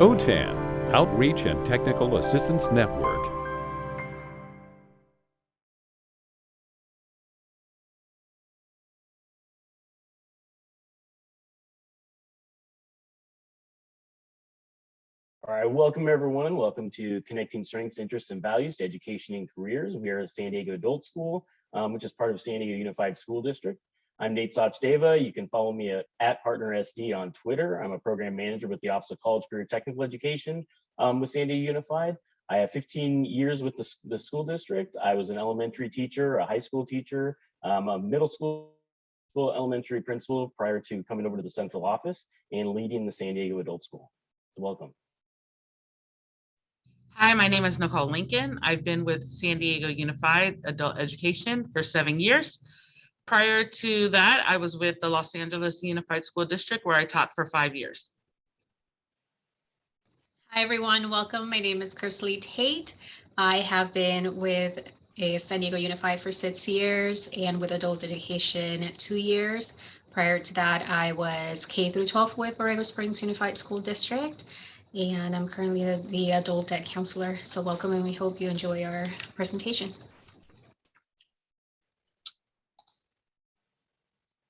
OTAN, Outreach and Technical Assistance Network. All right, welcome everyone. Welcome to Connecting Strengths, Interests, and Values to Education and Careers. We are a San Diego Adult School, um, which is part of San Diego Unified School District. I'm Nate Sachdeva. You can follow me at, at PartnerSD on Twitter. I'm a program manager with the Office of College Career Technical Education um, with San Diego Unified. I have 15 years with the, the school district. I was an elementary teacher, a high school teacher, um, a middle school elementary principal prior to coming over to the central office and leading the San Diego Adult School. Welcome. Hi, my name is Nicole Lincoln. I've been with San Diego Unified Adult Education for seven years. Prior to that, I was with the Los Angeles Unified School District where I taught for five years. Hi, everyone. Welcome. My name is Kersley Tate. I have been with a San Diego Unified for six years and with adult education two years. Prior to that, I was K through 12 with Borrego Springs Unified School District and I'm currently the, the adult ed counselor. So welcome and we hope you enjoy our presentation.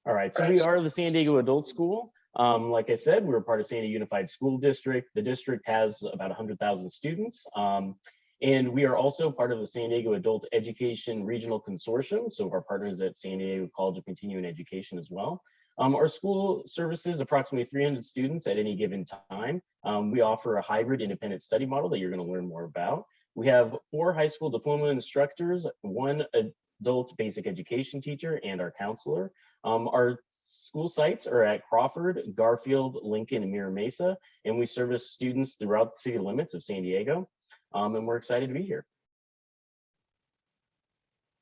All right, so we are the San Diego Adult School. Um, like I said, we're part of San Diego Unified School District. The district has about 100,000 students. Um, and we are also part of the San Diego Adult Education Regional Consortium. So our partners at San Diego College of Continuing Education as well. Um, our school services approximately 300 students at any given time. Um, we offer a hybrid independent study model that you're going to learn more about. We have four high school diploma instructors, one adult basic education teacher, and our counselor. Um, our school sites are at Crawford, Garfield, Lincoln, and Mira Mesa, and we service students throughout the city limits of San Diego, um, and we're excited to be here.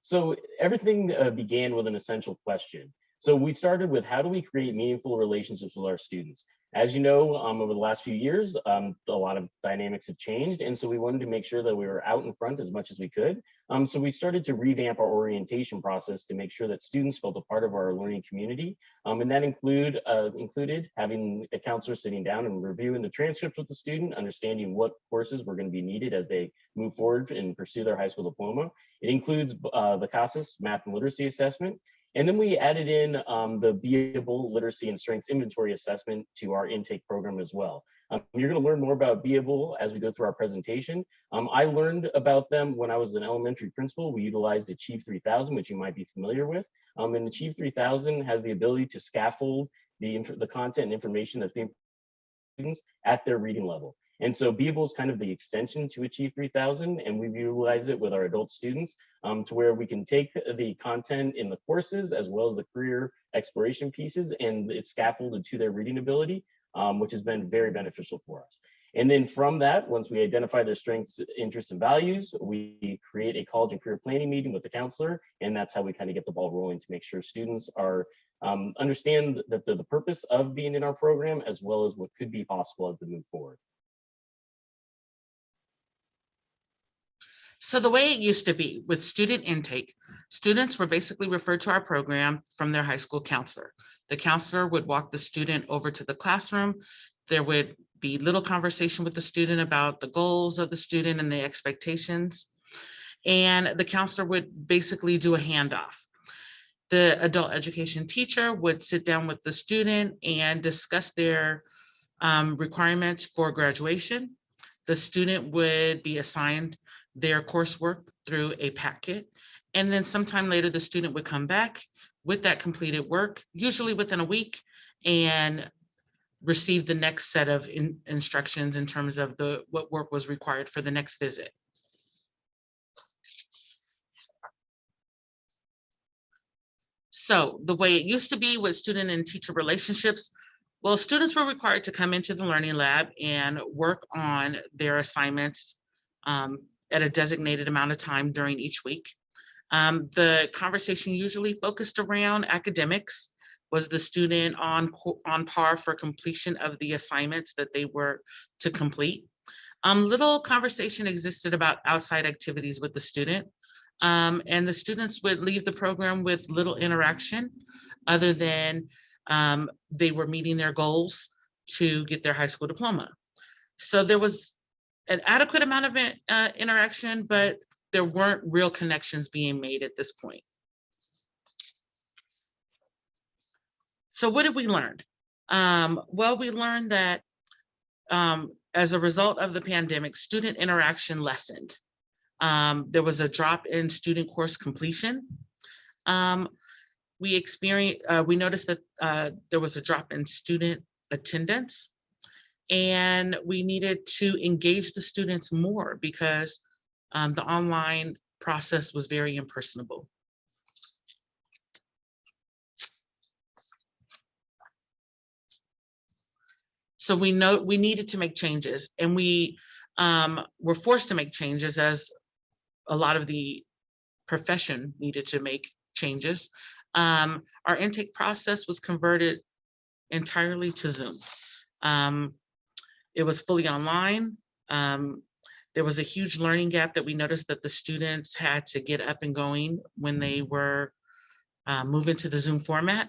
So everything uh, began with an essential question. So we started with how do we create meaningful relationships with our students? As you know, um, over the last few years, um, a lot of dynamics have changed. And so we wanted to make sure that we were out in front as much as we could. Um, so we started to revamp our orientation process to make sure that students felt a part of our learning community. Um, and that include, uh, included having a counselor sitting down and reviewing the transcript with the student, understanding what courses were gonna be needed as they move forward and pursue their high school diploma. It includes uh, the CASAS math and literacy assessment. And then we added in um, the Beable Literacy and Strengths Inventory Assessment to our intake program as well. Um, you're going to learn more about Beable as we go through our presentation. Um, I learned about them when I was an elementary principal. We utilized Achieve 3000, which you might be familiar with. Um, and Achieve 3000 has the ability to scaffold the, the content and information that's being students at their reading level. And so Beable is kind of the extension to Achieve 3000, and we utilize it with our adult students um, to where we can take the content in the courses as well as the career exploration pieces, and it's scaffolded to their reading ability, um, which has been very beneficial for us. And then from that, once we identify their strengths, interests, and values, we create a college and career planning meeting with the counselor, and that's how we kind of get the ball rolling to make sure students are um, understand that the, the purpose of being in our program as well as what could be possible as they move forward. So the way it used to be with student intake, students were basically referred to our program from their high school counselor. The counselor would walk the student over to the classroom. There would be little conversation with the student about the goals of the student and the expectations. And the counselor would basically do a handoff. The adult education teacher would sit down with the student and discuss their um, requirements for graduation. The student would be assigned their coursework through a packet. And then sometime later, the student would come back with that completed work, usually within a week, and receive the next set of in, instructions in terms of the what work was required for the next visit. So the way it used to be with student and teacher relationships, well, students were required to come into the learning lab and work on their assignments um, at a designated amount of time during each week. Um, the conversation usually focused around academics. Was the student on, on par for completion of the assignments that they were to complete? Um, little conversation existed about outside activities with the student. Um, and the students would leave the program with little interaction other than um, they were meeting their goals to get their high school diploma. So there was an adequate amount of uh, interaction, but there weren't real connections being made at this point. So what did we learn? Um, well, we learned that um, as a result of the pandemic, student interaction lessened. Um, there was a drop in student course completion. Um, we experienced, uh, we noticed that uh, there was a drop in student attendance. And we needed to engage the students more because um, the online process was very impersonable. So we know we needed to make changes and we um, were forced to make changes as a lot of the profession needed to make changes. Um, our intake process was converted entirely to Zoom. Um, it was fully online. Um, there was a huge learning gap that we noticed that the students had to get up and going when they were uh, moving to the Zoom format.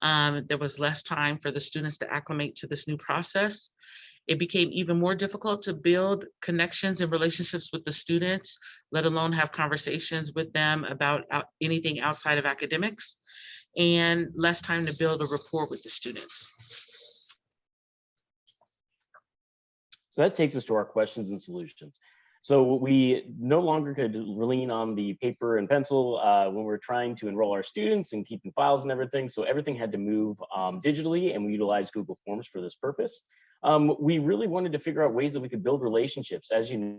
Um, there was less time for the students to acclimate to this new process. It became even more difficult to build connections and relationships with the students, let alone have conversations with them about out- anything outside of academics, and less time to build a rapport with the students. So that takes us to our questions and solutions. So we no longer could lean on the paper and pencil uh, when we're trying to enroll our students and keeping files and everything. So everything had to move um, digitally and we utilized Google Forms for this purpose. Um, we really wanted to figure out ways that we could build relationships. As you know,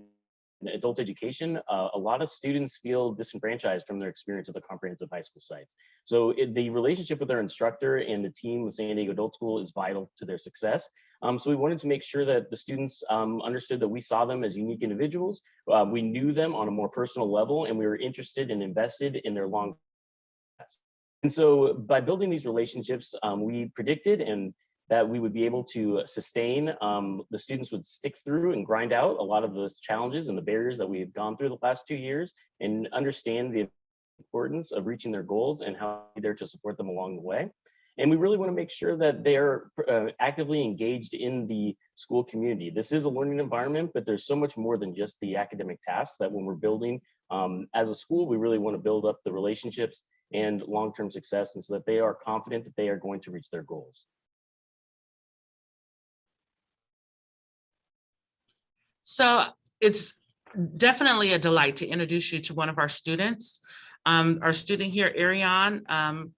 in adult education, uh, a lot of students feel disenfranchised from their experience at the comprehensive high school sites. So it, the relationship with their instructor and the team with San Diego Adult School is vital to their success. Um, so we wanted to make sure that the students um, understood that we saw them as unique individuals. Uh, we knew them on a more personal level, and we were interested and invested in their long. And so by building these relationships, um, we predicted and that we would be able to sustain, um, the students would stick through and grind out a lot of the challenges and the barriers that we've gone through the last two years and understand the importance of reaching their goals and how we're there to support them along the way. And we really want to make sure that they're uh, actively engaged in the school community. This is a learning environment, but there's so much more than just the academic tasks that when we're building um, as a school, we really want to build up the relationships and long-term success and so that they are confident that they are going to reach their goals. So it's definitely a delight to introduce you to one of our students. Um, our student here, Ariane, um,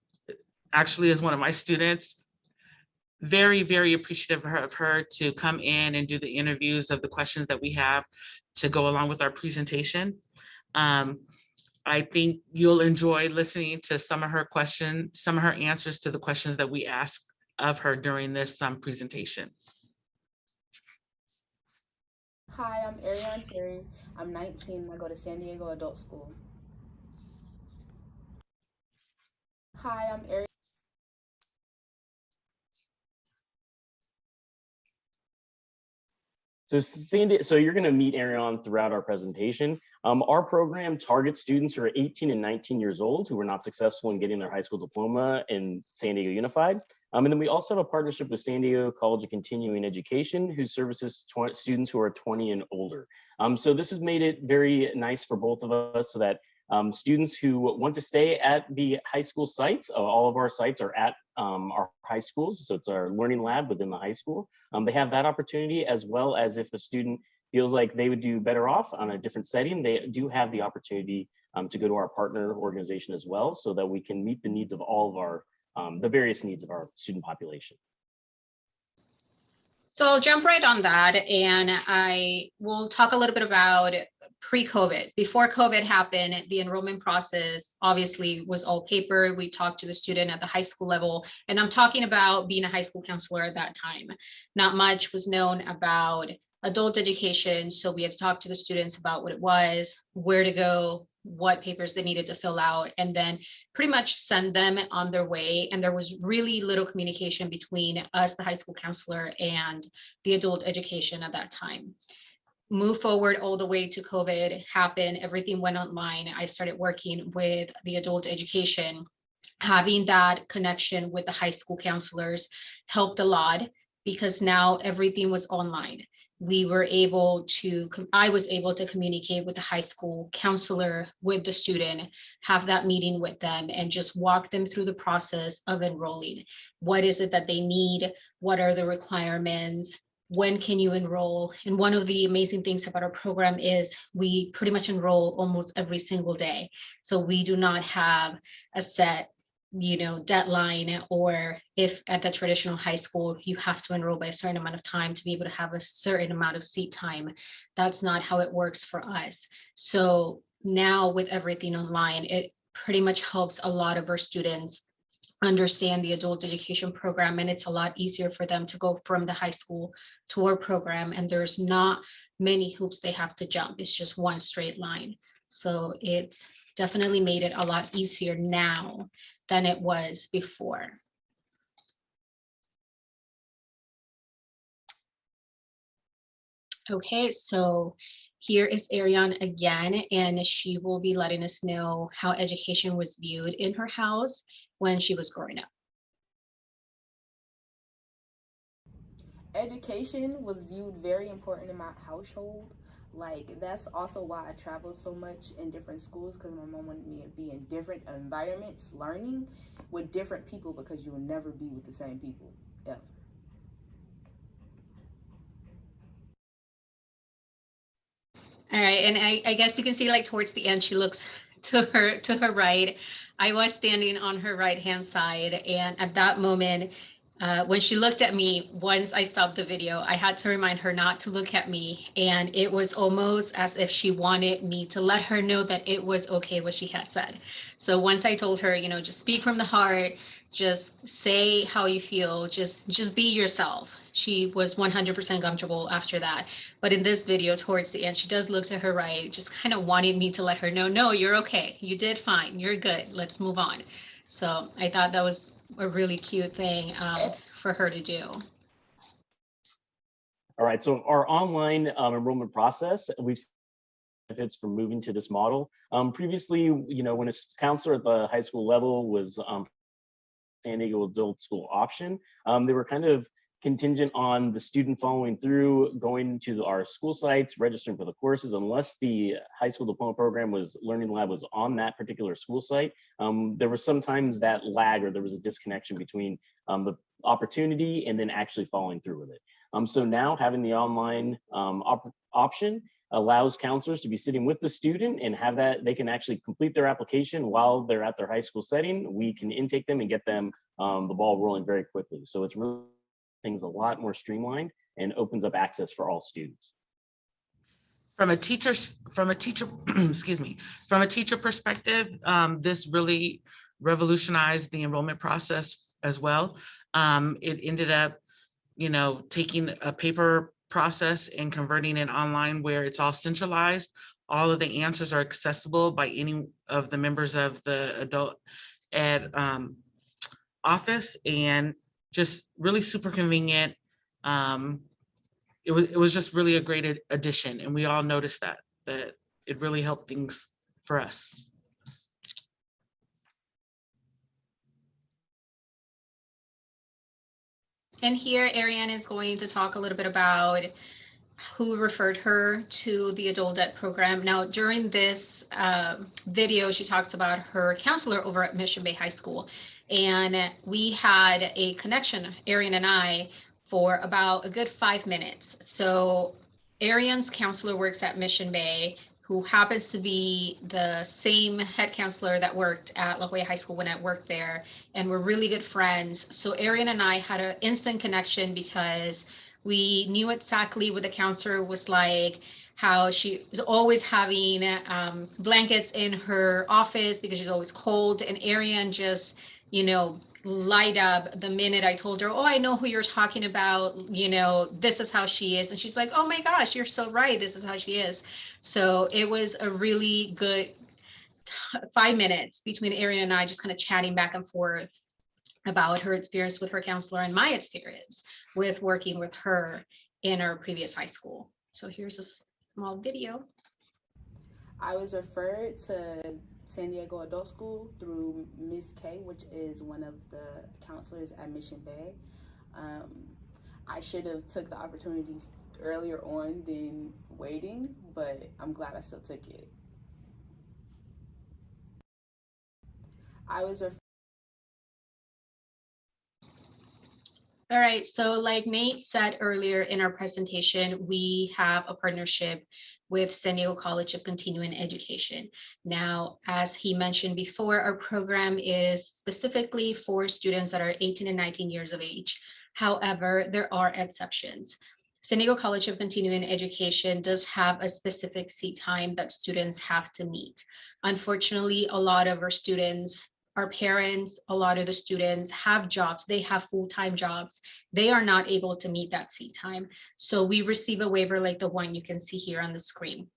actually is one of my students. Very, very appreciative of her, of her to come in and do the interviews of the questions that we have to go along with our presentation. Um, I think you'll enjoy listening to some of her questions, some of her answers to the questions that we asked of her during this um, presentation. Hi, I'm Ariane Terry. I'm 19 I go to San Diego Adult School. Hi, I'm Ariane. So Sandy, so you're going to meet Ariane throughout our presentation. Um, our program targets students who are 18 and 19 years old who were not successful in getting their high school diploma in San Diego Unified. Um, and then we also have a partnership with San Diego College of Continuing Education who services students who are 20 and older. Um, so this has made it very nice for both of us so that um, students who want to stay at the high school sites, uh, all of our sites are at um, our high schools. So it's our learning lab within the high school. Um, they have that opportunity as well as if a student feels like they would do better off on a different setting, they do have the opportunity um, to go to our partner organization as well so that we can meet the needs of all of our, um, the various needs of our student population. So I'll jump right on that and I will talk a little bit about pre-COVID. Before COVID happened, the enrollment process obviously was all paper. We talked to the student at the high school level, and I'm talking about being a high school counselor at that time. Not much was known about adult education, so we had to talk to the students about what it was, where to go, what papers they needed to fill out, and then pretty much send them on their way. And there was really little communication between us, the high school counselor, and the adult education at that time move forward all the way to COVID happened, everything went online. I started working with the adult education. Having that connection with the high school counselors helped a lot because now everything was online. we were able to, I was able to communicate with the high school counselor, with the student, have that meeting with them and just walk them through the process of enrolling. What is it that they need? What are the requirements? When can you enroll? And one of the amazing things about our program is we pretty much enroll almost every single day. So we do not have a set you know, deadline, or if at the traditional high school, you have to enroll by a certain amount of time to be able to have a certain amount of seat time. That's not how it works for us. So now with everything online, it pretty much helps a lot of our students understand the adult education program and it's a lot easier for them to go from the high school to our program and there's not many hoops they have to jump. It's just one straight line. So it's definitely made it a lot easier now than it was before. Okay, so here is Ariane again, and she will be letting us know how education was viewed in her house when she was growing up. Education was viewed very important in my household. Like that's also why I traveled so much in different schools because my mom wanted me to be in different environments, learning with different people because you will never be with the same people ever. All right, and I, I guess you can see like towards the end, she looks to her to her right. I was standing on her right hand side, and at that moment, uh, when she looked at me, once I stopped the video, I had to remind her not to look at me. And it was almost as if she wanted me to let her know that it was okay what she had said. So once I told her, you know, just speak from the heart, just say how you feel, just just be yourself. She was 100% comfortable after that. But in this video, towards the end, she does look to her right, just kind of wanted me to let her know, no, you're okay. You did fine. You're good. Let's move on. So I thought that was a really cute thing um, for her to do. All right, so our online um, enrollment process, we've benefits from moving to this model. Um, previously, you know, when a counselor at the high school level was um, San Diego adult school option, um, they were kind of contingent on the student following through, going to our school sites, registering for the courses, unless the high school diploma program was Learning Lab was on that particular school site. Um, there was sometimes that lag or there was a disconnection between um, the opportunity and then actually following through with it. Um, so now having the online um, op option allows counselors to be sitting with the student and have that they can actually complete their application while they're at their high school setting. We can intake them and get them um, the ball rolling very quickly. So it's really things a lot more streamlined and opens up access for all students. From a teacher, from a teacher, excuse me, from a teacher perspective, um, this really revolutionized the enrollment process as well. Um, it ended up, you know, taking a paper process and converting it online where it's all centralized. All of the answers are accessible by any of the members of the adult ed um, office and just really super convenient. Um, it was it was just really a great addition, and we all noticed that that it really helped things for us. And here Ariane is going to talk a little bit about who referred her to the adult ed program. Now, during this uh, video, she talks about her counselor over at Mission Bay High School. And we had a connection, Ariane and I, for about a good five minutes. So Ariane's counselor works at Mission Bay, who happens to be the same head counselor that worked at La Jolla High School when I worked there. And we're really good friends. So Ariane and I had an instant connection because we knew exactly what the counselor was like, how she was always having um, blankets in her office because she's always cold. And Ariane just you know, light up the minute I told her, oh, I know who you're talking about, you know, this is how she is. And she's like, oh my gosh, you're so right. This is how she is. So it was a really good five minutes between Erin and I just kind of chatting back and forth about her experience with her counselor and my experience with working with her in our previous high school. So here's a small video. I was referred to San Diego Adult School through Miss K, which is one of the counselors at Mission Bay. Um, I should have took the opportunity earlier on than waiting, but I'm glad I still took it. I was All right, so like Nate said earlier in our presentation, we have a partnership with San Diego College of Continuing Education. Now, as he mentioned before, our program is specifically for students that are 18 and 19 years of age. However, there are exceptions. San Diego College of Continuing Education does have a specific seat time that students have to meet. Unfortunately, a lot of our students our parents, a lot of the students have jobs, they have full-time jobs. They are not able to meet that seat time. So we receive a waiver like the one you can see here on the screen.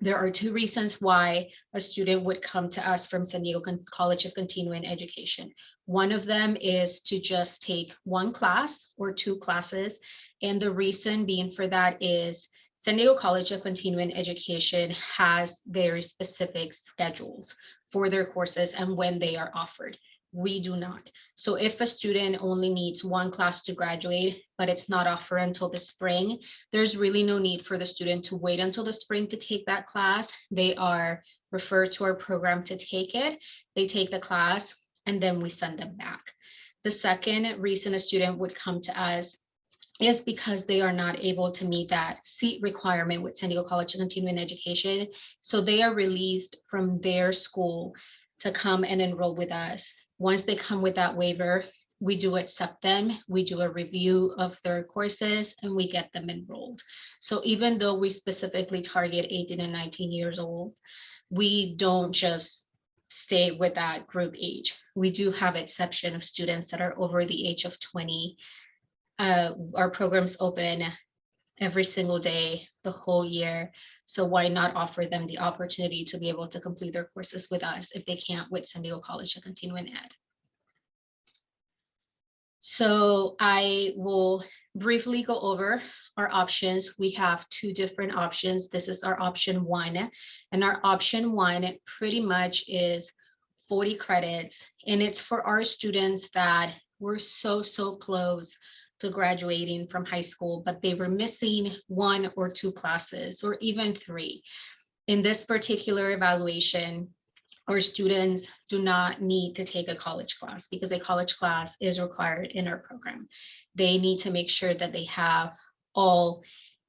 There are two reasons why a student would come to us from San Diego Con- College of Continuing Education. One of them is to just take one class or two classes. And the reason being for that is San Diego College of Continuing Education has very specific schedules for their courses and when they are offered. We do not. So if a student only needs one class to graduate, but it's not offered until the spring, there's really no need for the student to wait until the spring to take that class. They are referred to our program to take it. They take the class and then we send them back. The second reason a student would come to us is because they are not able to meet that seat requirement with San Diego College of Continuing Education. So they are released from their school to come and enroll with us. Once they come with that waiver, we do accept them, we do a review of their courses, and we get them enrolled. So even though we specifically target 18 and 19 years old, we don't just stay with that group age. We do have exception of students that are over the age of 20 uh, our programs open every single day, the whole year. So why not offer them the opportunity to be able to complete their courses with us if they can't with San Diego College to continue Continuing Ed? So I will briefly go over our options. We have two different options. This is our option one. And our option one pretty much is 40 credits. And it's for our students that were so, so close to graduating from high school, but they were missing one or two classes or even three. In this particular evaluation, our students do not need to take a college class because a college class is required in our program. They need to make sure that they have all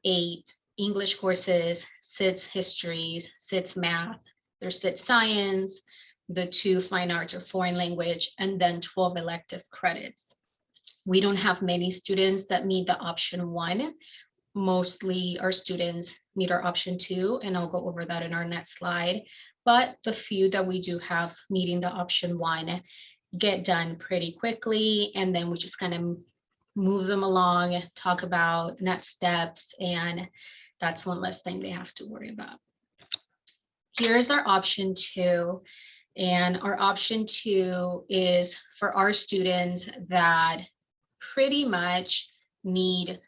eight English courses, SITS histories, SITS math, there's SITS science, the two fine arts or foreign language, and then 12 elective credits. We don't have many students that meet the option one. Mostly our students meet our option two, and I'll go over that in our next slide. But the few that we do have meeting the option one get done pretty quickly, and then we just kind of move them along, talk about next steps, and that's one less thing they have to worry about. Here's our option two. And our option two is for our students that pretty much need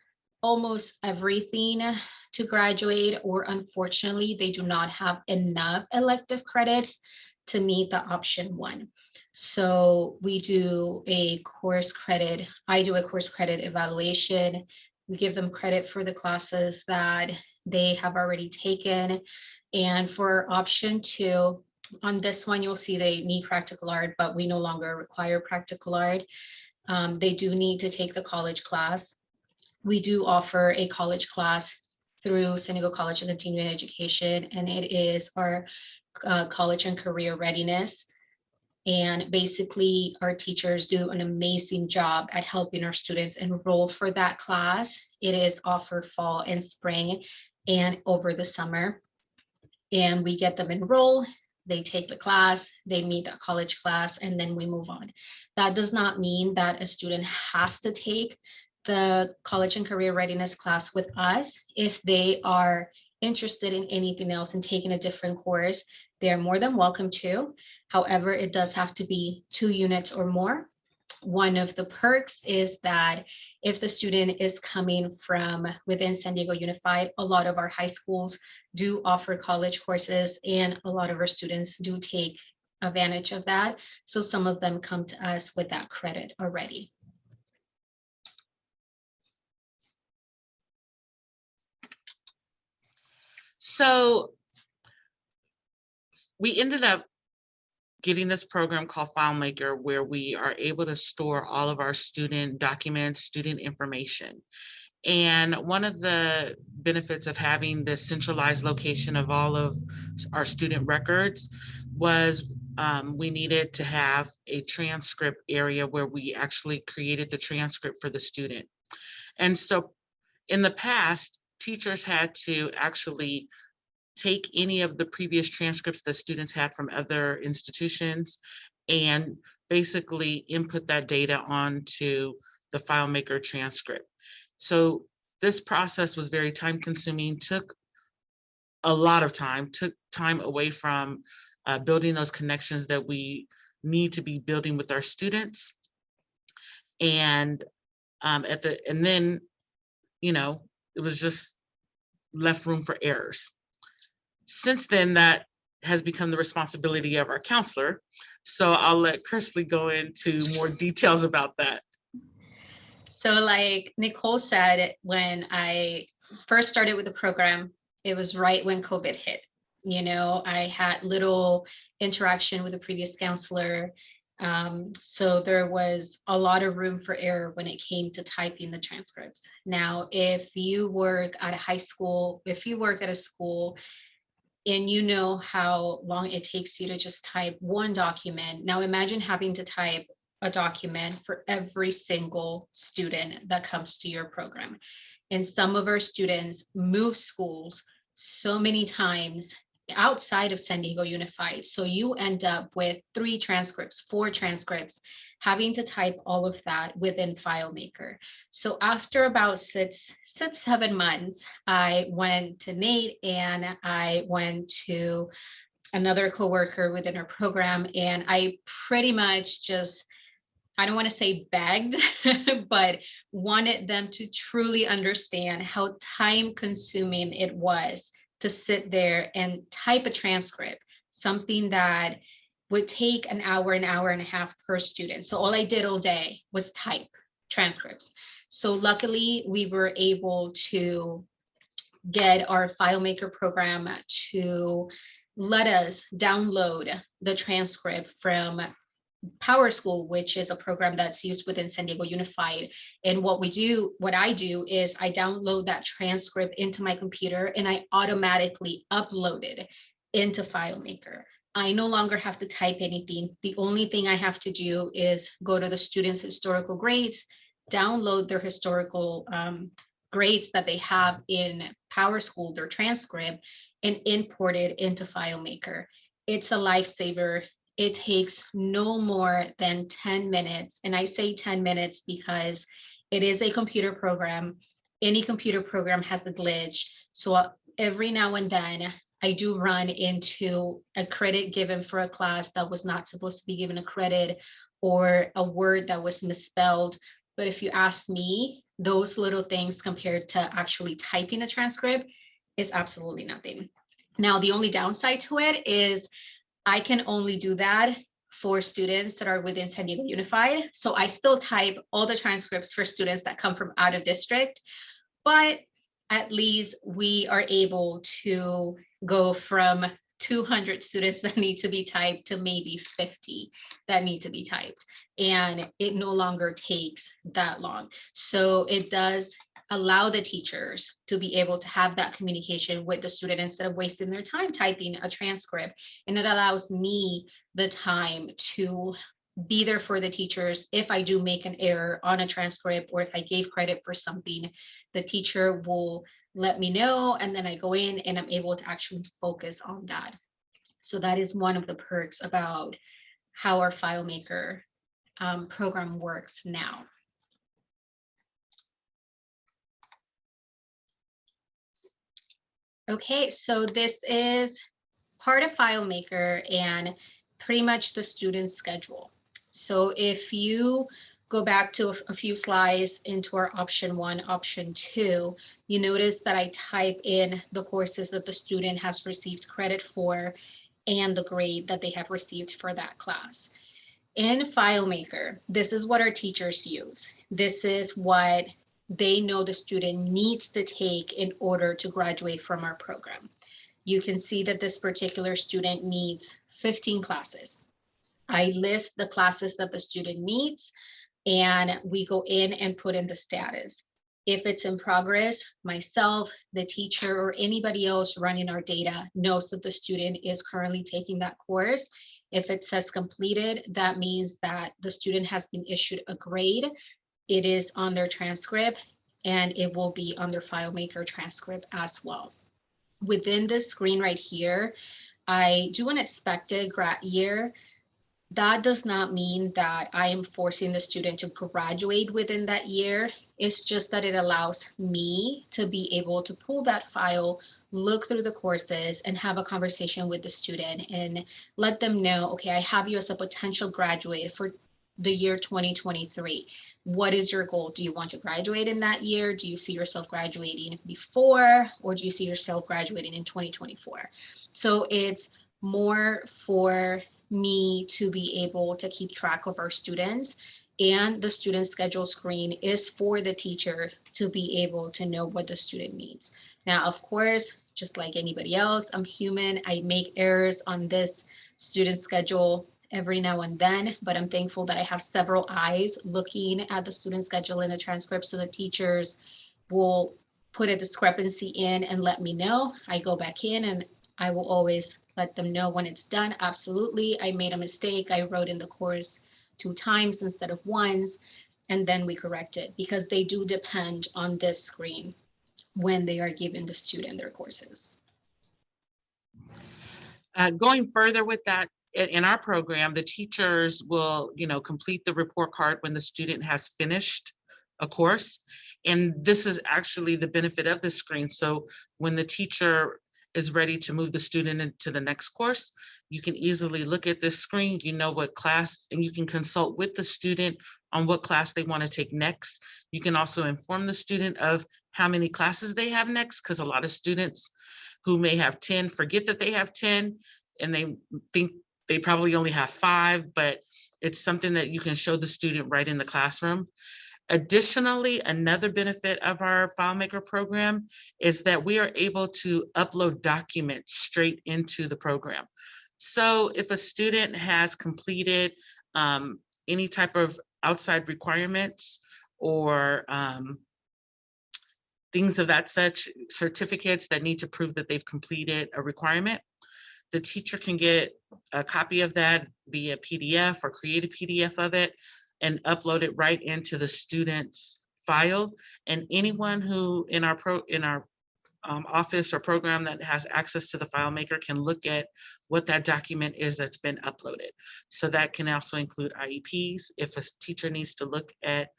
almost everything to graduate, or unfortunately, they do not have enough elective credits to meet the option one. So we do a course credit, I do a course credit evaluation. We give them credit for the classes that they have already taken. And for option two, on this one, you'll see they need practical art, but we no longer require practical art. Um, they do need to take the college class. We do offer a college class through Diego College of Continuing Education, and it is our uh, college and career readiness. And basically, our teachers do an amazing job at helping our students enroll for that class. It is offered fall and spring and over the summer. And we get them enrolled they take the class, they meet a college class, and then we move on. That does not mean that a student has to take the college and career readiness class with us. If they are interested in anything else and taking a different course, they're more than welcome to. However, it does have to be two units or more. One of the perks is that if the student is coming from within San Diego Unified, a lot of our high schools do offer college courses and a lot of our students do take advantage of that. So some of them come to us with that credit already. So we ended up getting this program called FileMaker where we are able to store all of our student documents, student information. And one of the benefits of having this centralized location of all of our student records was um, we needed to have a transcript area where we actually created the transcript for the student. And so in the past, teachers had to actually take any of the previous transcripts that students had from other institutions and basically input that data onto the FileMaker transcript. So this process was very time consuming, took a lot of time, took time away from uh, building those connections that we need to be building with our students. And um, at the, and then, you know, it was just left room for errors. Since then, that has become the responsibility of our counselor. So I'll let Kersley go into more details about that. So like Nicole said, when I first started with the program, it was right when COVID hit. You know, I had little interaction with the previous counselor. Um, so there was a lot of room for error when it came to typing the transcripts. Now, if you work at a high school, if you work at a school and you know how long it takes you to just type one document. Now imagine having to type a document for every single student that comes to your program. And some of our students move schools so many times outside of San Diego Unified. So you end up with three transcripts, four transcripts, having to type all of that within FileMaker. So after about six, six, seven months, I went to Nate and I went to another coworker within our program and I pretty much just I don't want to say begged, but wanted them to truly understand how time consuming it was to sit there and type a transcript, something that would take an hour, an hour and a half per student. So all I did all day was type transcripts. So luckily we were able to get our FileMaker program to let us download the transcript from PowerSchool, which is a program that's used within San Diego Unified. And what we do, what I do is I download that transcript into my computer and I automatically upload it into FileMaker. I no longer have to type anything. The only thing I have to do is go to the students' historical grades, download their historical um, grades that they have in PowerSchool, their transcript, and import it into FileMaker. It's a lifesaver it takes no more than 10 minutes. And I say 10 minutes because it is a computer program. Any computer program has a glitch. So uh, every now and then I do run into a credit given for a class that was not supposed to be given a credit or a word that was misspelled. But if you ask me, those little things compared to actually typing a transcript is absolutely nothing. Now, the only downside to it is I can only do that for students that are within San Diego Unified. So I still type all the transcripts for students that come from out of district, but at least we are able to go from 200 students that need to be typed to maybe 50 that need to be typed. And it no longer takes that long. So it does allow the teachers to be able to have that communication with the student instead of wasting their time typing a transcript. And it allows me the time to be there for the teachers if I do make an error on a transcript or if I gave credit for something, the teacher will let me know and then I go in and I'm able to actually focus on that. So that is one of the perks about how our FileMaker um, program works now. Okay, so this is part of FileMaker and pretty much the student schedule. So if you go back to a, few slides into our option one, option two, you notice that I type in the courses that the student has received credit for and the grade that they have received for that class. In FileMaker, this is what our teachers use. This is what they know the student needs to take in order to graduate from our program. you can see that this particular student needs 15 classes. I list the classes that the student needs and we go in and put in the status. If it's in progress, myself, the teacher, or anybody else running our data knows that the student is currently taking that course. If it says completed, that means that the student has been issued a grade. It is on their transcript and it will be on their FileMaker transcript as well. Within this screen right here, I do an expected grad year. That does not mean that I am forcing the student to graduate within that year. It's just that it allows me to be able to pull that file, look through the courses and have a conversation with the student and let them know, okay, I have you as a potential graduate for the year 2023. What is your goal? Do you want to graduate in that year? Do you see yourself graduating before, or do you see yourself graduating in 2024? So it's more for me to be able to keep track of our students and the student schedule screen is for the teacher to be able to know what the student needs. Now, of course, just like anybody else, I'm human. I make errors on this student schedule every now and then, but I'm thankful that I have several eyes looking at the student schedule and the transcript so the teachers will put a discrepancy in and let me know. I go back in and I will always let them know when it's done. Absolutely, I made a mistake. I wrote in the course two times instead of once, and then we correct it because they do depend on this screen when they are given the student their courses. Uh, going further with that, in, our program, the teachers will, you know, complete the report card when the student has finished a course. And this is actually the benefit of the screen. So when the teacher is ready to move the student into the next course, you can easily look at this screen, you know what class, and you can consult with the student on what class they want to take next. You can also inform the student of how many classes they have next, because a lot of students who may have 10 forget that they have 10 and they think they probably only have five, but it's something that you can show the student right in the classroom. Additionally, another benefit of our FileMaker program is that we are able to upload documents straight into the program. So if a student has completed um, any type of outside requirements or um, things of that such, certificates that need to prove that they've completed a requirement, the teacher can get a copy of that via PDF or create a PDF of it and upload it right into the student's file. And anyone who in our pro in our um, office or program that has access to the FileMaker can look at what that document is that's been uploaded. So that can also include IEPs. If a teacher needs to look at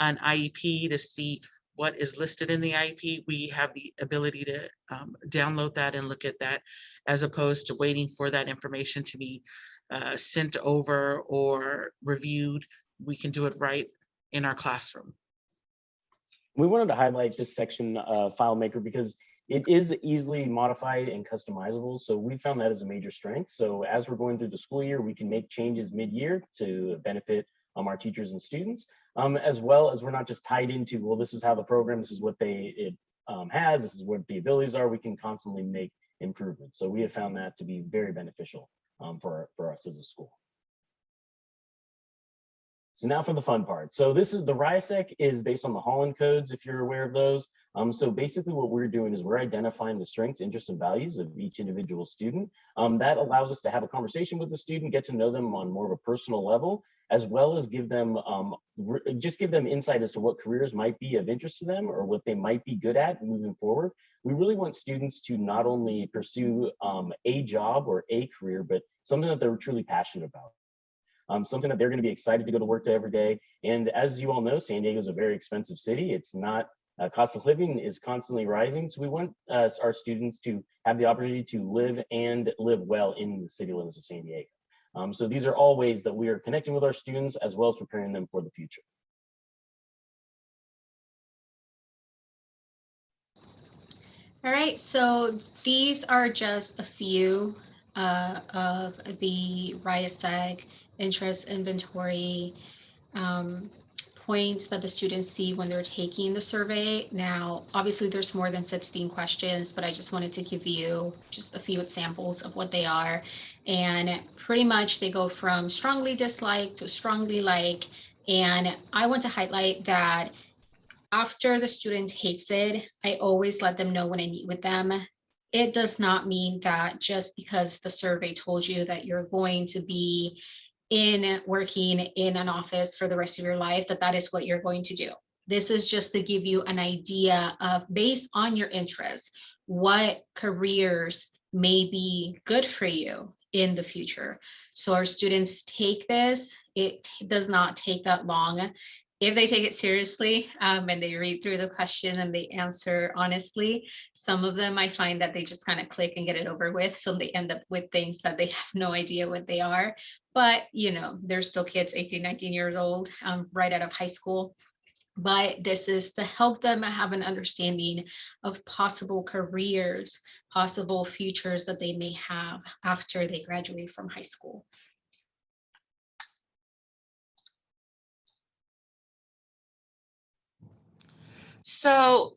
an IEP to see what is listed in the IEP, we have the ability to um, download that and look at that as opposed to waiting for that information to be uh, sent over or reviewed we can do it right in our classroom. We wanted to highlight this section of FileMaker because it is easily modified and customizable. So we found that as a major strength. So as we're going through the school year, we can make changes mid-year to benefit um, our teachers and students, um, as well as we're not just tied into, well, this is how the program, this is what they it um, has, this is what the abilities are. We can constantly make improvements. So we have found that to be very beneficial um, for, for us as a school. So now for the fun part. So this is the RIASEC is based on the Holland codes, if you're aware of those. Um, so basically what we're doing is we're identifying the strengths, interests, and values of each individual student. Um, that allows us to have a conversation with the student, get to know them on more of a personal level, as well as give them, um, just give them insight as to what careers might be of interest to them or what they might be good at moving forward. We really want students to not only pursue um, a job or a career, but something that they're truly passionate about um, something that they're going to be excited to go to work to every day. And as you all know, San Diego is a very expensive city. It's not uh, cost of living is constantly rising. So we want uh, our students to have the opportunity to live and live well in the city limits of San Diego. Um, so these are all ways that we are connecting with our students as well as preparing them for the future. All right, so these are just a few uh, of the RIASEC interest inventory um, points that the students see when they're taking the survey. Now, obviously, there's more than 16 questions, but I just wanted to give you just a few examples of what they are. And pretty much they go from strongly dislike to strongly like. And I want to highlight that after the student takes it, I always let them know when I meet with them. It does not mean that just because the survey told you that you're going to be in working in an office for the rest of your life, that that is what you're going to do. This is just to give you an idea of based on your interests, what careers may be good for you in the future. So our students take this, it does not take that long. If they take it seriously um, and they read through the question and they answer honestly, some of them I find that they just kind of click and get it over with. So they end up with things that they have no idea what they are. But, you know, they're still kids, 18, 19 years old, um, right out of high school. But this is to help them have an understanding of possible careers, possible futures that they may have after they graduate from high school. So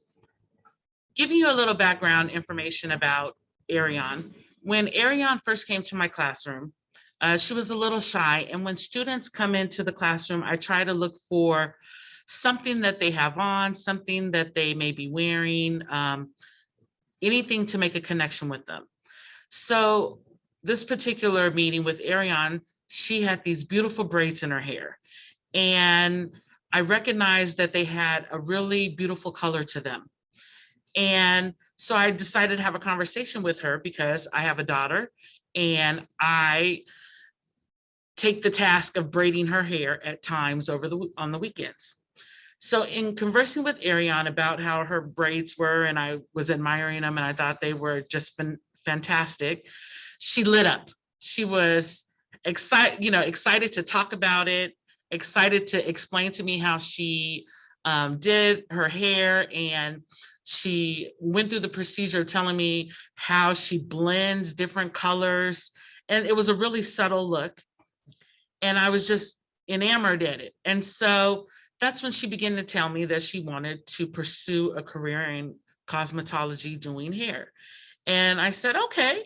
giving you a little background information about Arion. When Arion first came to my classroom, uh, she was a little shy. And when students come into the classroom, I try to look for something that they have on, something that they may be wearing, um, anything to make a connection with them. So this particular meeting with Ariane, she had these beautiful braids in her hair. And I recognized that they had a really beautiful color to them. And so I decided to have a conversation with her because I have a daughter and I take the task of braiding her hair at times over the on the weekends. So in conversing with Ariane about how her braids were and I was admiring them and I thought they were just fantastic, she lit up. She was excited, you know, excited to talk about it, excited to explain to me how she um, did her hair and she went through the procedure telling me how she blends different colors and it was a really subtle look and I was just enamored at it. And so that's when she began to tell me that she wanted to pursue a career in cosmetology doing hair. And I said, okay.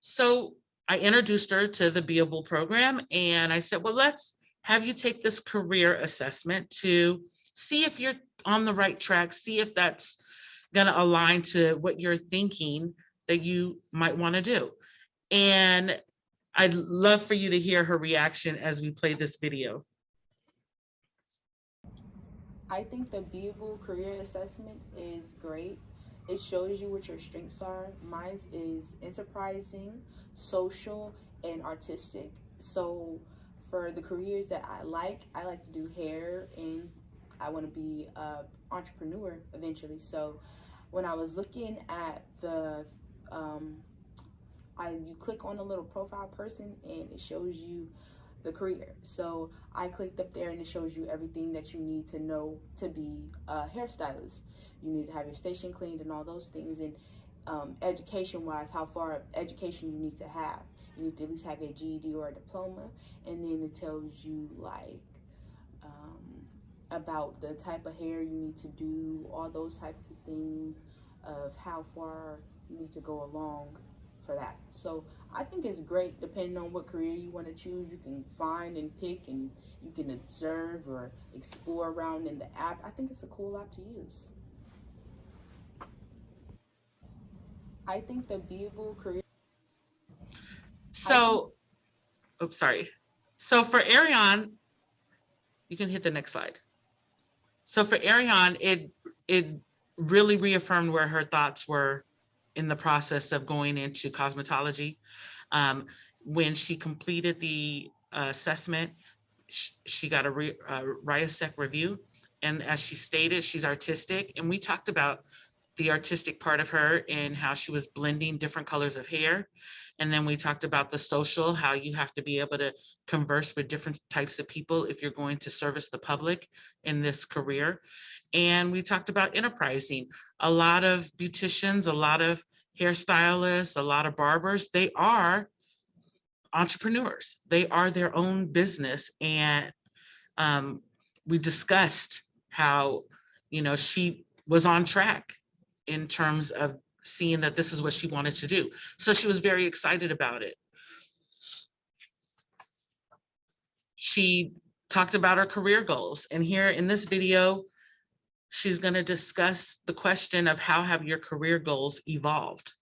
So I introduced her to the Beable program and I said, well, let's have you take this career assessment to see if you're on the right track, see if that's gonna align to what you're thinking that you might wanna do. And I'd love for you to hear her reaction as we play this video. I think the Beable career assessment is great. It shows you what your strengths are. Mine is enterprising, social, and artistic. So for the careers that I like, I like to do hair and I want to be a entrepreneur eventually. So when I was looking at the um, I you click on a little profile person and it shows you the career. So I clicked up there and it shows you everything that you need to know to be a hairstylist. You need to have your station cleaned and all those things. And um, education wise, how far education you need to have. You need to at least have a GED or a diploma. And then it tells you like um, about the type of hair you need to do, all those types of things of how far you need to go along for that. So I think it's great depending on what career you want to choose. You can find and pick and you can observe or explore around in the app. I think it's a cool app to use. I think the Beable career. So, oops, sorry. So for Arion, you can hit the next slide. So for Arion, it it really reaffirmed where her thoughts were in the process of going into cosmetology. Um, when she completed the uh, assessment, sh she got a re uh, review. And as she stated, she's artistic. And we talked about the artistic part of her and how she was blending different colors of hair. And then we talked about the social, how you have to be able to converse with different types of people if you're going to service the public in this career. And we talked about enterprising. A lot of beauticians, a lot of hairstylists, a lot of barbers, they are entrepreneurs. They are their own business. And um, we discussed how, you know, she was on track in terms of seeing that this is what she wanted to do. So she was very excited about it. She talked about her career goals and here in this video, she's going to discuss the question of how have your career goals evolved?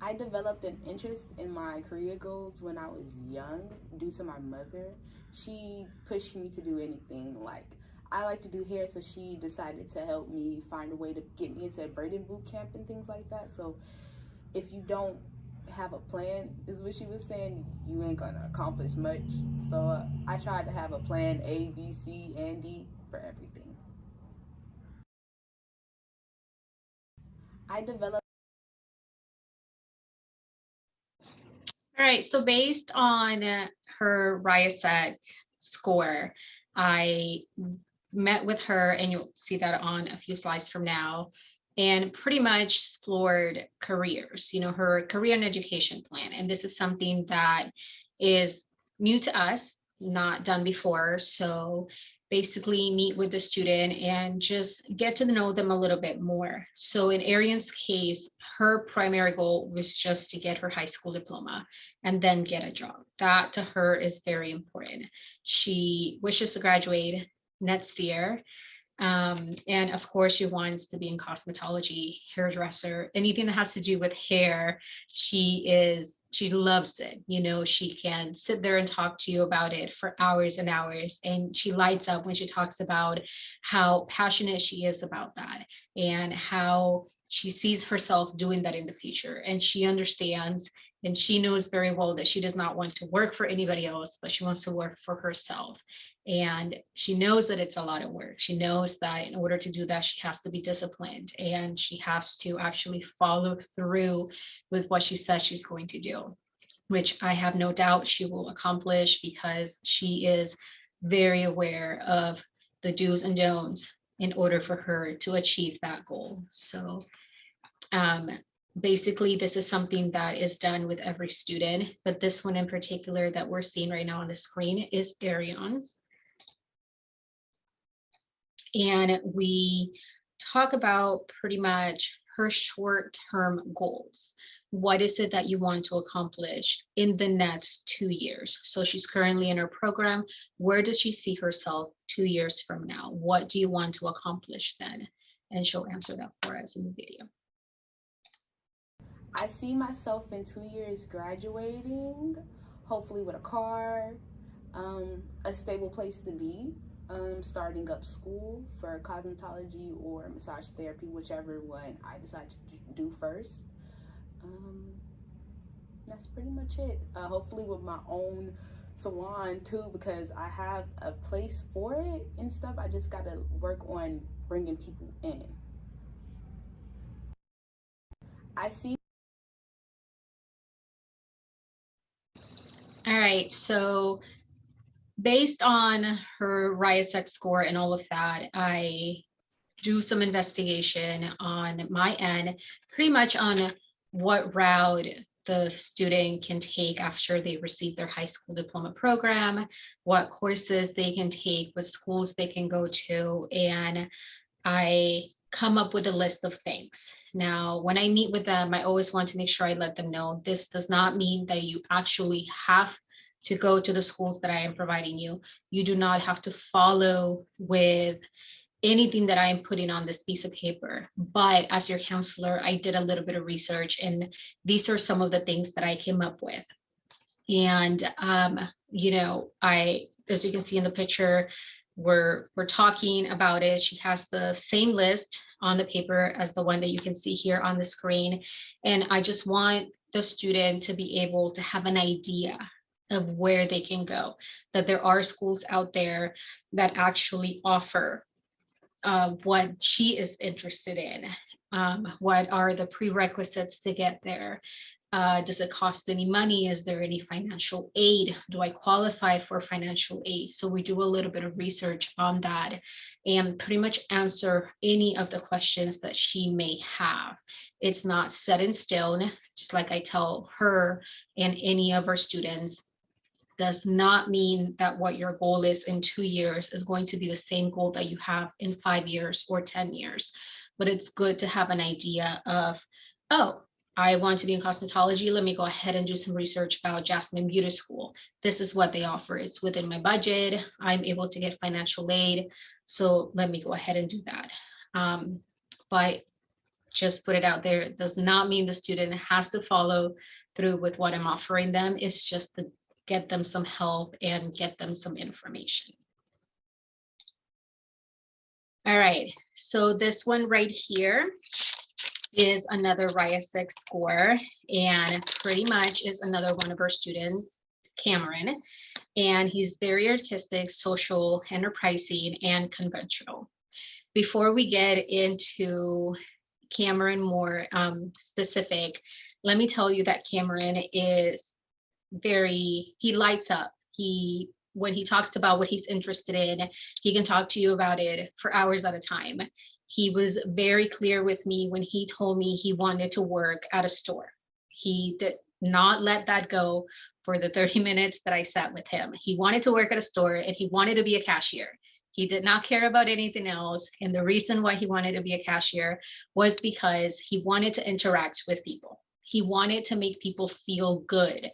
I developed an interest in my career goals when I was young due to my mother. She pushed me to do anything like I like to do hair, so she decided to help me find a way to get me into braiding boot camp and things like that. So if you don't have a plan, is what she was saying, you ain't gonna accomplish much. So uh, I tried to have a plan A, B, C, and D for everything. I developed All right, so based on her RIASEC score, I met with her and you'll see that on a few slides from now and pretty much explored careers, you know, her career and education plan. And this is something that is new to us, not done before. So basically meet with the student and just get to know them a little bit more. So in Arian's case, her primary goal was just to get her high school diploma and then get a job. That to her is very important. She wishes to graduate next year. Um, and of course, she wants to be in cosmetology, hairdresser, anything that has to do with hair. She is, she loves it. You know, she can sit there and talk to you about it for hours and hours. And she lights up when she talks about how passionate she is about that and how she sees herself doing that in the future. And she understands and she knows very well that she does not want to work for anybody else, but she wants to work for herself. And she knows that it's a lot of work. She knows that in order to do that, she has to be disciplined and she has to actually follow through with what she says she's going to do, which I have no doubt she will accomplish because she is very aware of the do's and don'ts in order for her to achieve that goal. So um, basically this is something that is done with every student, but this one in particular that we're seeing right now on the screen is Arion's. And we talk about pretty much her short-term goals. What is it that you want to accomplish in the next two years? So she's currently in her program. Where does she see herself two years from now? What do you want to accomplish then? And she'll answer that for us in the video. I see myself in two years graduating, hopefully with a car, um, a stable place to be, um, starting up school for cosmetology or massage therapy, whichever one I decide to do first. Um, that's pretty much it. Uh, hopefully with my own salon too, because I have a place for it and stuff. I just got to work on bringing people in. I see All right, so based on her RIASEC score and all of that, I do some investigation on my end, pretty much on what route the student can take after they receive their high school diploma program, what courses they can take, what schools they can go to, and I come up with a list of things. Now, when I meet with them, I always want to make sure I let them know this does not mean that you actually have to go to the schools that I am providing you. You do not have to follow with anything that I am putting on this piece of paper. But as your counselor, I did a little bit of research and these are some of the things that I came up with. And, um, you know, I, as you can see in the picture, we're, we're talking about it. She has the same list on the paper as the one that you can see here on the screen. And I just want the student to be able to have an idea of where they can go, that there are schools out there that actually offer uh, what she is interested in. Um, what are the prerequisites to get there? Uh, does it cost any money? Is there any financial aid? Do I qualify for financial aid? So we do a little bit of research on that and pretty much answer any of the questions that she may have. It's not set in stone, just like I tell her and any of our students, does not mean that what your goal is in two years is going to be the same goal that you have in five years or 10 years. But it's good to have an idea of, oh, I want to be in cosmetology. Let me go ahead and do some research about Jasmine Beauty School. This is what they offer. It's within my budget. I'm able to get financial aid. So let me go ahead and do that. Um, but just put it out there. It does not mean the student has to follow through with what I'm offering them. It's just to get them some help and get them some information. All right, so this one right here is another RIASEC score and pretty much is another one of our students, Cameron. And he's very artistic, social, enterprising, and conventional. Before we get into Cameron more um, specific, let me tell you that Cameron is very, he lights up. He, when he talks about what he's interested in, he can talk to you about it for hours at a time. He was very clear with me when he told me he wanted to work at a store. He did not let that go for the 30 minutes that I sat with him. He wanted to work at a store and he wanted to be a cashier. He did not care about anything else. And the reason why he wanted to be a cashier was because he wanted to interact with people. He wanted to make people feel good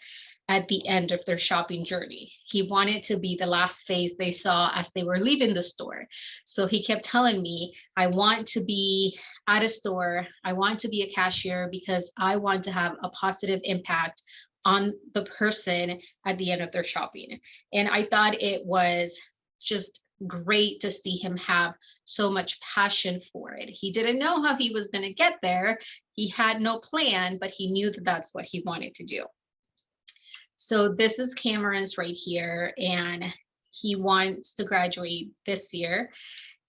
at the end of their shopping journey. He wanted to be the last face they saw as they were leaving the store. So he kept telling me, I want to be at a store. I want to be a cashier because I want to have a positive impact on the person at the end of their shopping. And I thought it was just great to see him have so much passion for it. He didn't know how he was going to get there. He had no plan, but he knew that that's what he wanted to do. So this is Cameron's right here, and he wants to graduate this year.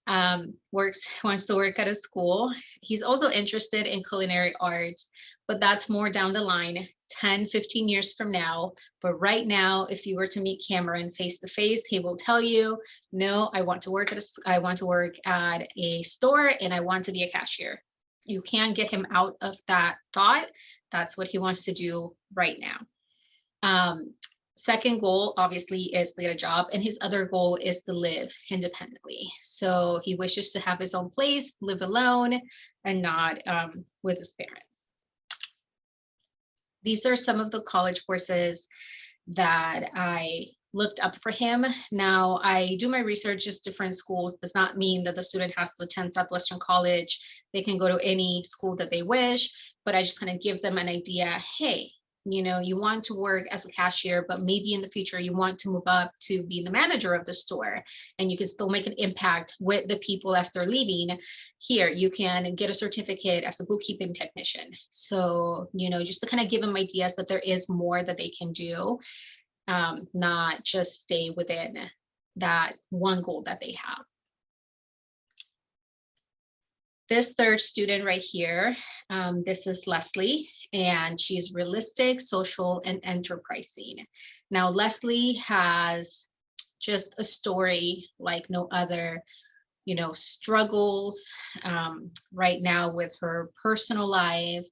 Um, works wants to work at a school. He's also interested in culinary arts, but that's more down the line 10, 15 years from now. But right now, if you were to meet Cameron face to face, he will tell you, no, I want to work at a, I want to work at a store and I want to be a cashier. You can't get him out of that thought. That's what he wants to do right now. Um, second goal obviously is to get a job and his other goal is to live independently. So he wishes to have his own place live alone and not um, with his parents. These are some of the college courses that i looked up for him. Now i do my research just different schools. Does not mean that the student has to attend southwestern college. They can go to any school that they wish but i just kind of give them an idea hey you know you want to work as a cashier but maybe in the future you want to move up to be the manager of the store and you can still make an impact with the people as they're leaving. Here you can get a certificate as a bookkeeping technician. So you know just to kind of give them ideas that there is more that they can do um, not just stay within that one goal that they have this third student right here, um, this is Leslie, and she's realistic, social, and enterprising. Now, Leslie has just a story like no other, you know, struggles um, right now with her personal life,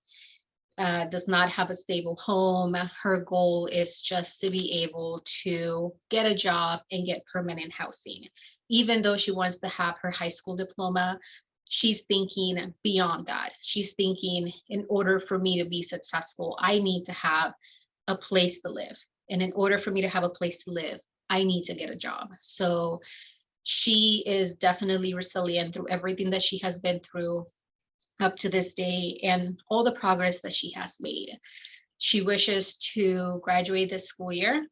uh, does not have a stable home. Her goal is just to be able to get a job and get permanent housing. Even though she wants to have her high school diploma, she's thinking beyond that. She's thinking, in order for me to be successful, I need to have a place to live. And in order for me to have a place to live, I need to get a job. So she is definitely resilient through everything that she has been through up to this day and all the progress that she has made. She wishes to graduate this school year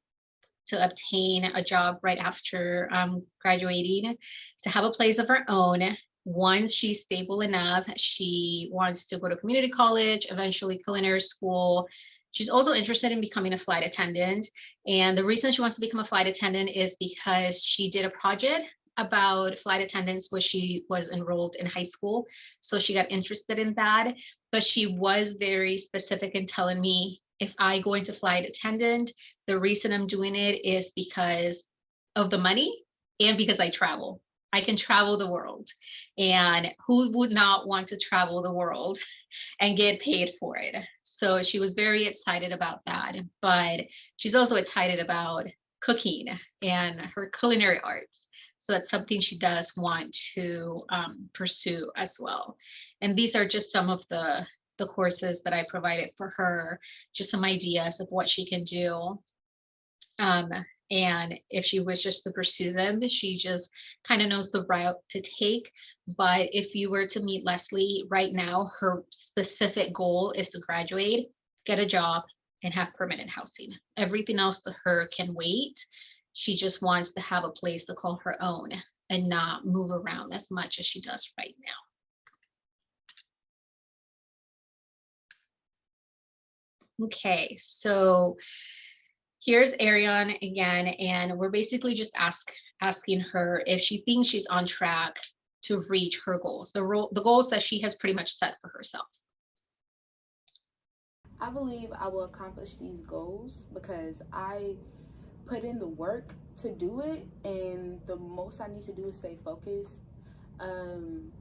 to obtain a job right after um, graduating, to have a place of her own, once she's stable enough, she wants to go to community college, eventually culinary school. She's also interested in becoming a flight attendant. And the reason she wants to become a flight attendant is because she did a project about flight attendants when she was enrolled in high school. So she got interested in that. But she was very specific in telling me if I go into flight attendant, the reason I'm doing it is because of the money and because I travel. I can travel the world. And who would not want to travel the world and get paid for it? So she was very excited about that. But she's also excited about cooking and her culinary arts. So that's something she does want to um, pursue as well. And these are just some of the, the courses that I provided for her, just some ideas of what she can do. Um, and if she wishes to pursue them, she just kind of knows the route to take. But if you were to meet Leslie right now, her specific goal is to graduate, get a job, and have permanent housing. Everything else to her can wait. She just wants to have a place to call her own and not move around as much as she does right now. Okay, so here's Ariane again, and we're basically just ask asking her if she thinks she's on track to reach her goals, the role, the goals that she has pretty much set for herself. I believe I will accomplish these goals because I put in the work to do it, and the most I need to do is stay focused. Um,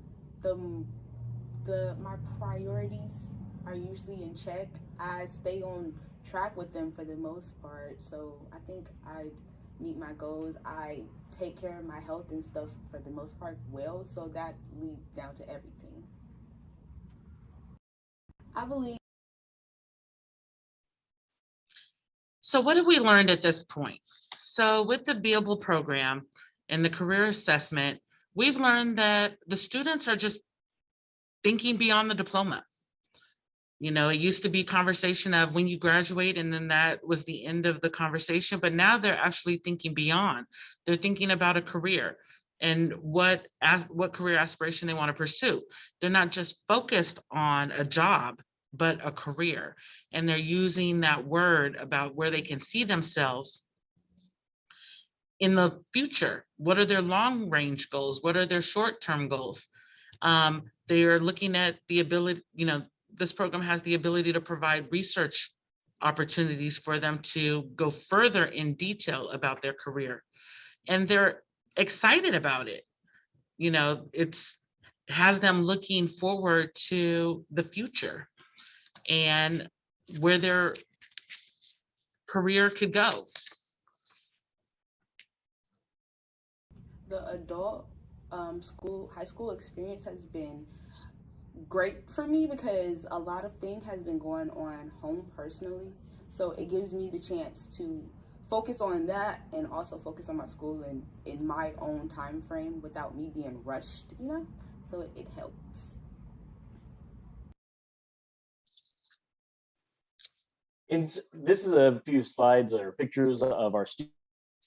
the the my priorities are usually in check. I stay on track with them for the most part, so I think I meet my goals. I take care of my health and stuff for the most part well, so that leads down to everything. I believe. So what have we learned at this point? So with the Beable program and the career assessment, we've learned that the students are just thinking beyond the diploma. You know, it used to be conversation of when you graduate and then that was the end of the conversation, but now they're actually thinking beyond. They're thinking about a career and what as what career aspiration they want to pursue. They're not just focused on a job, but a career. And they're using that word about where they can see themselves in the future. What are their long range goals? What are their short term goals? Um, they are looking at the ability, you know, this program has the ability to provide research opportunities for them to go further in detail about their career. And they're excited about it. You know, it's has them looking forward to the future and where their career could go. The adult um, school, high school experience has been great for me because a lot of thing has been going on home personally. So it gives me the chance to focus on that and also focus on my school and in my own time frame without me being rushed, you know? So it, it helps. And this is a few slides or pictures of our student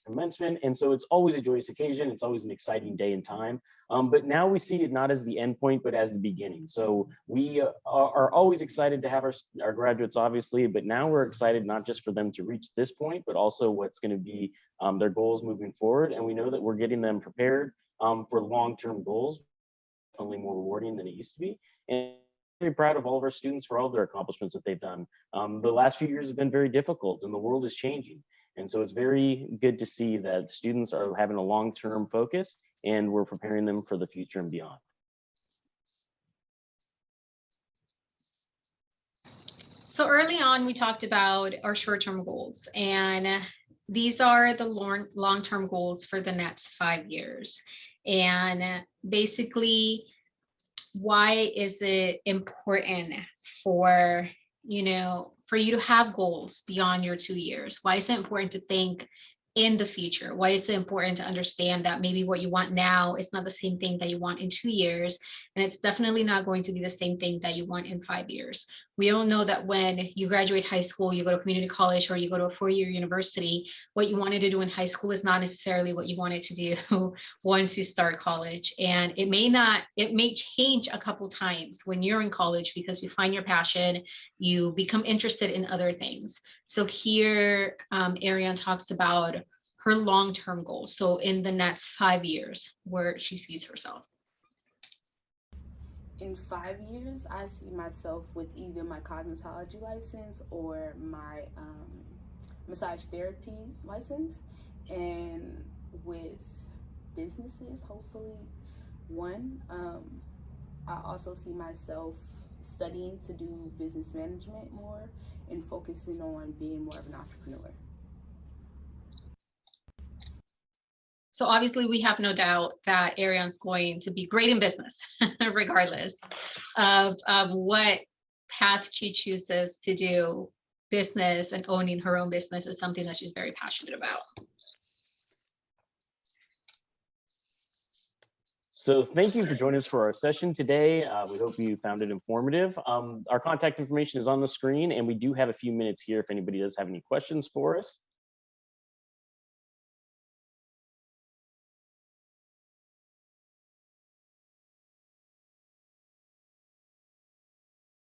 commencement. And so it's always a joyous occasion. It's always an exciting day and time. Um, but now we see it not as the end point, but as the beginning. So we uh, are, are always excited to have our, our graduates, obviously, but now we're excited not just for them to reach this point, but also what's going to be um, their goals moving forward. And we know that we're getting them prepared um, for long-term goals, definitely more rewarding than it used to be. And very proud of all of our students for all of their accomplishments that they've done. Um, the last few years have been very difficult and the world is changing. And so it's very good to see that students are having a long-term focus and we're preparing them for the future and beyond. So early on, we talked about our short-term goals and these are the long, long-term goals for the next five years. And basically, why is it important for, you know, for you to have goals beyond your two years? Why is it important to think in the future? Why is it important to understand that maybe what you want now is not the same thing that you want in two years? And it's definitely not going to be the same thing that you want in five years. We all know that when you graduate high school, you go to community college or you go to a four-year university, what you wanted to do in high school is not necessarily what you wanted to do once you start college. And it may not, it may change a couple times when you're in college because you find your passion, you become interested in other things. So here, um, Ariane talks about her long-term goals. So in the next five years, where she sees herself. In five years, I see myself with either my cosmetology license or my um, massage therapy license, and with businesses, hopefully one. Um, I also see myself studying to do business management more and focusing on being more of an entrepreneur. So obviously, we have no doubt that Arion's going to be great in business, regardless of um, what path she chooses to do. Business and owning her own business is something that she's very passionate about. So thank you for joining us for our session today. Uh, we hope you found it informative. Um, our contact information is on the screen and we do have a few minutes here if anybody does have any questions for us.